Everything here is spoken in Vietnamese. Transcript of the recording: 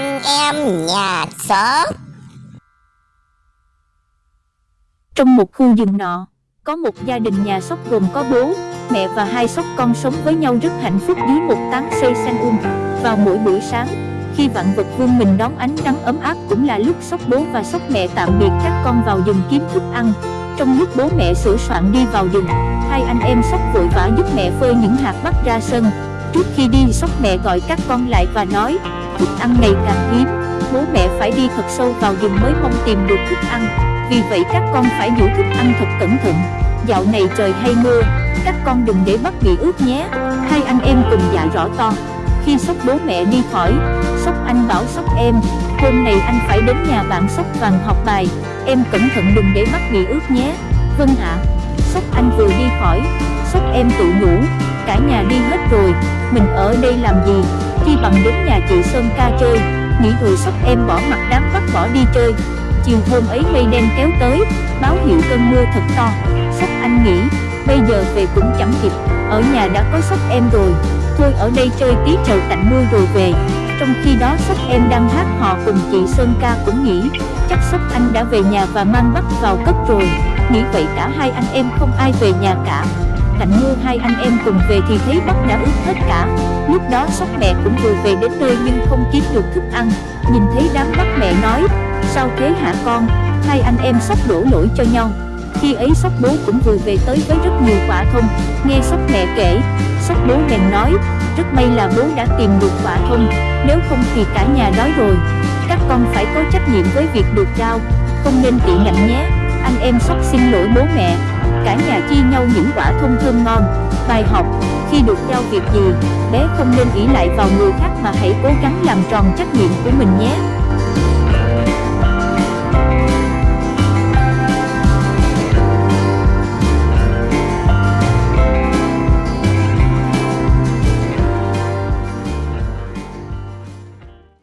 anh em nhà xóm. Trong một khu rừng nọ, có một gia đình nhà sóc gồm có bố, mẹ và hai sóc con sống với nhau rất hạnh phúc dưới một tán cây xanh um. Vào mỗi buổi sáng, khi vạn vật vương mình đón ánh nắng ấm áp cũng là lúc sóc bố và sóc mẹ tạm biệt các con vào rừng kiếm thức ăn. Trong lúc bố mẹ sửa soạn đi vào rừng, hai anh em sóc vội vã giúp mẹ phơi những hạt bắt ra sân. Trước khi đi sóc mẹ gọi các con lại và nói thức ăn ngày càng hiếm, bố mẹ phải đi thật sâu vào rừng mới mong tìm được thức ăn. Vì vậy các con phải giữ thức ăn thật cẩn thận. Dạo này trời hay mưa, các con đừng để bắt bị ướt nhé. Hai anh em cùng dạ rõ to. Khi sóc bố mẹ đi khỏi, sóc anh bảo sóc em, hôm nay anh phải đến nhà bạn sóc vàng học bài, em cẩn thận đừng để mắt bị ướt nhé. Vâng ạ. Sóc anh vừa đi khỏi, sóc em tự nhủ, cả nhà đi hết rồi, mình ở đây làm gì, chi bằng đến nhà chị Sơn ca chơi, nghĩ rồi sóc em bỏ mặt đám bắt bỏ đi chơi. Chiều hôm ấy mây đen kéo tới, báo hiệu cơn mưa thật to, sóc anh nghĩ, bây giờ về cũng chẳng kịp, ở nhà đã có sóc em rồi, thôi ở đây chơi tí chờ tạnh mưa rồi về. Trong khi đó sóc em đang hát hò cùng chị Sơn ca cũng nghĩ, chắc sóc anh đã về nhà và mang bắt vào cất rồi, nghĩ vậy cả hai anh em không ai về nhà cả. Cạnh mưa hai anh em cùng về thì thấy bắt đã ướt hết cả, lúc đó sóc mẹ cũng vừa về đến nơi nhưng không kiếm được thức ăn, nhìn thấy đám bắt mẹ nói, sao thế hả con, hai anh em sóc đổ lỗi cho nhau. Khi ấy sóc bố cũng vừa về tới với rất nhiều quả thông. Nghe sóc mẹ kể Sóc bố bèn nói Rất may là bố đã tìm được quả thông. Nếu không thì cả nhà đói rồi. Các con phải có trách nhiệm với việc được trao Không nên bị ngạnh nhé. Anh em sóc xin lỗi bố mẹ. Cả nhà chia nhau những quả thông thơm ngon. Bài học, Khi được giao việc gì, Bé không nên ỷ lại vào người khác mà hãy cố gắng làm tròn trách nhiệm của mình nhé.